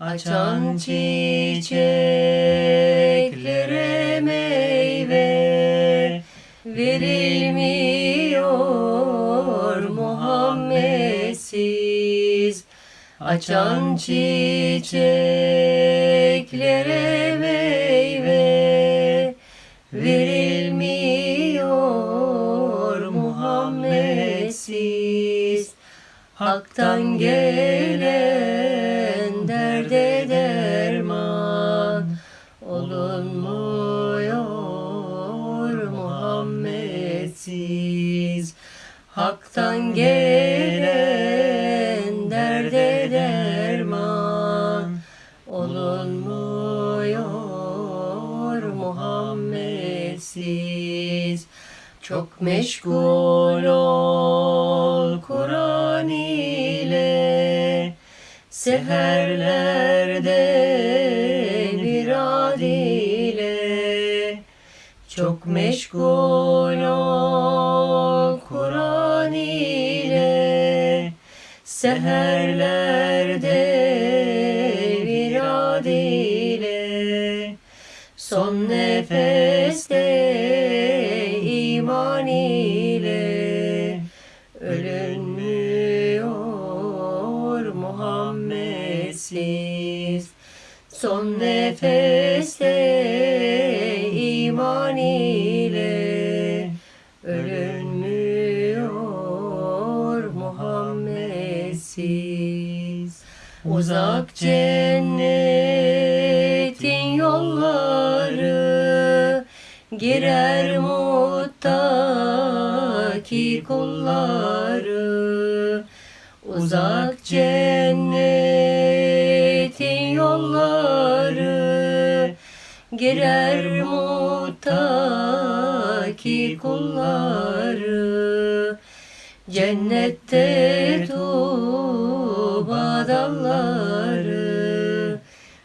Açan çiçeklere meyve verilmiyor Muhammedsiz. Açan çiçeklere meyve verilmiyor Muhammedsiz. Hak'tan gelen olunmuyor Muhammedsiz. Hak'tan gelen derde derman olunmuyor Muhammedsiz. Çok meşgul ol Kur'an ile Seherlerde meşgul ol Kur'an ile. Seherlerde bir ad ile. Son nefeste iman ile. Ölünmüyor Muhammedsiz. Son nefeste Muhammedsiz. Uzak cennetin yolları girer muttaki kulları uzak cennetin yolları girer muttaki kulları Cennette tuğba dalları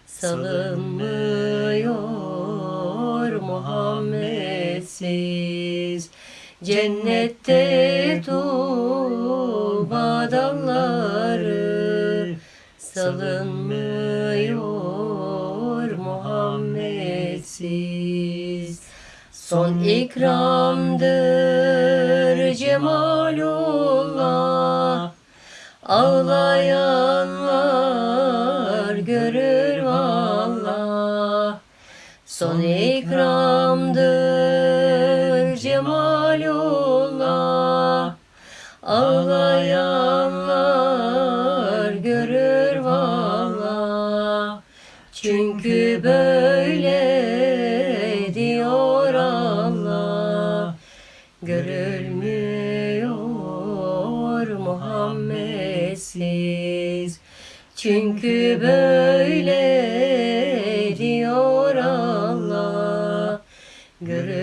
salınmıyor Muhammedsiz. Cennette tuğba dalları salınmıyor Muhammedsiz. Son ikramdır cemalullah Ağlayanlar görür vallah Son ikramdır cemalullah Ağlayanlar görür vallah Çünkü böyle Muhammedsiz Çünkü böyle diyor Allah. Görülmüyor